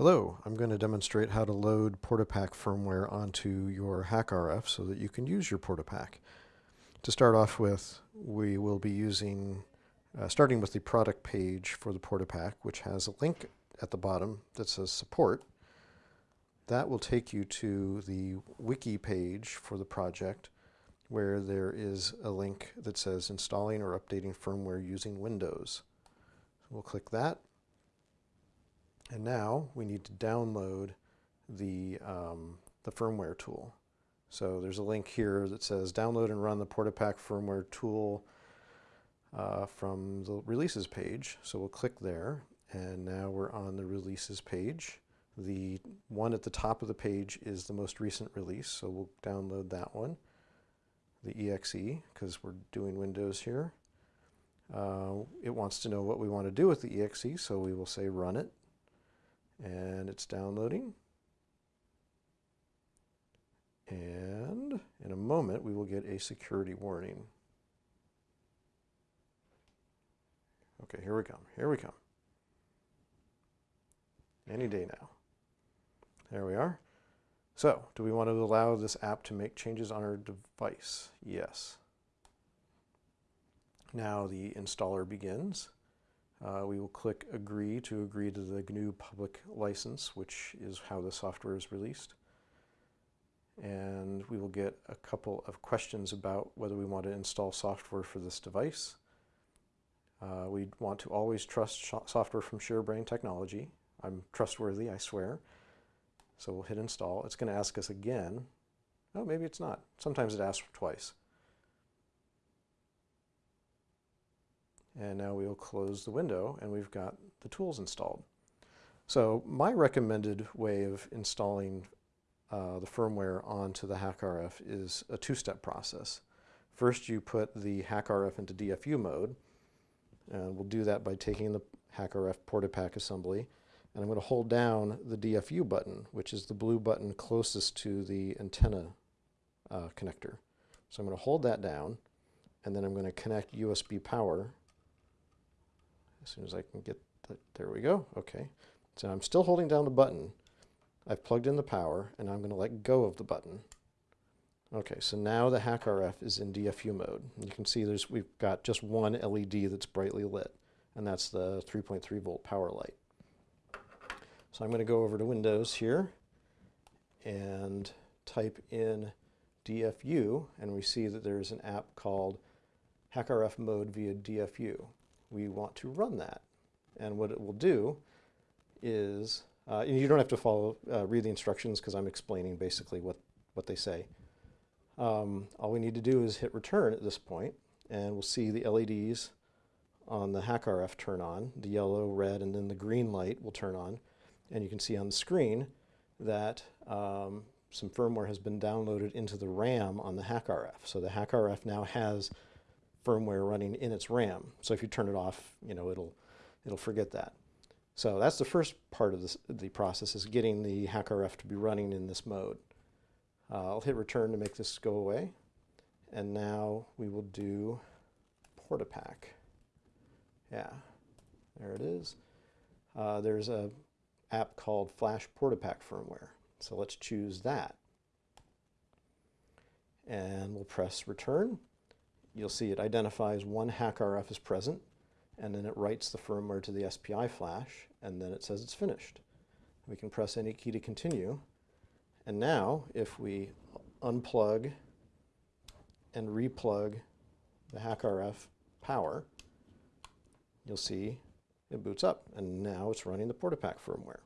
Hello, I'm going to demonstrate how to load Portapack firmware onto your HackRF so that you can use your Portapack. To start off with, we will be using, uh, starting with the product page for the Portapack, which has a link at the bottom that says support. That will take you to the wiki page for the project where there is a link that says installing or updating firmware using Windows. So we'll click that and now we need to download the, um, the firmware tool. So there's a link here that says download and run the Portapack firmware tool uh, from the releases page. So we'll click there and now we're on the releases page. The one at the top of the page is the most recent release, so we'll download that one, the exe, because we're doing Windows here. Uh, it wants to know what we want to do with the exe, so we will say run it and it's downloading. And in a moment, we will get a security warning. Okay, here we come. Here we come. Any day now. There we are. So, do we want to allow this app to make changes on our device? Yes. Now the installer begins. Uh, we will click agree to agree to the GNU public license, which is how the software is released. And we will get a couple of questions about whether we want to install software for this device. Uh, we want to always trust software from ShareBrained Technology. I'm trustworthy, I swear. So we'll hit install. It's going to ask us again. Oh, maybe it's not. Sometimes it asks twice. And now we'll close the window and we've got the tools installed. So my recommended way of installing uh, the firmware onto the HackRF is a two-step process. First you put the HackRF into DFU mode and we'll do that by taking the HackRF Portapack assembly and I'm going to hold down the DFU button which is the blue button closest to the antenna uh, connector. So I'm going to hold that down and then I'm going to connect USB power as soon as I can get the, there we go. Okay. So I'm still holding down the button. I've plugged in the power and I'm going to let go of the button. Okay, so now the HackRF is in DFU mode. You can see there's we've got just one LED that's brightly lit, and that's the 3.3 volt power light. So I'm going to go over to Windows here and type in DFU, and we see that there's an app called HackRF mode via DFU we want to run that. And what it will do is, uh, you don't have to follow, uh, read the instructions because I'm explaining basically what, what they say. Um, all we need to do is hit return at this point and we'll see the LEDs on the HackRF turn on. The yellow, red, and then the green light will turn on. And you can see on the screen that um, some firmware has been downloaded into the RAM on the HackRF. So the HackRF now has firmware running in its RAM. So if you turn it off, you know, it'll, it'll forget that. So that's the first part of this, the process is getting the HackRF to be running in this mode. Uh, I'll hit return to make this go away. And now we will do Portapack. Yeah, there it is. Uh, there's a app called Flash Portapack firmware. So let's choose that. And we'll press return you'll see it identifies one HackRF as present, and then it writes the firmware to the SPI flash, and then it says it's finished. We can press any key to continue. And now, if we unplug and replug the HackRF power, you'll see it boots up, and now it's running the PortaPack firmware.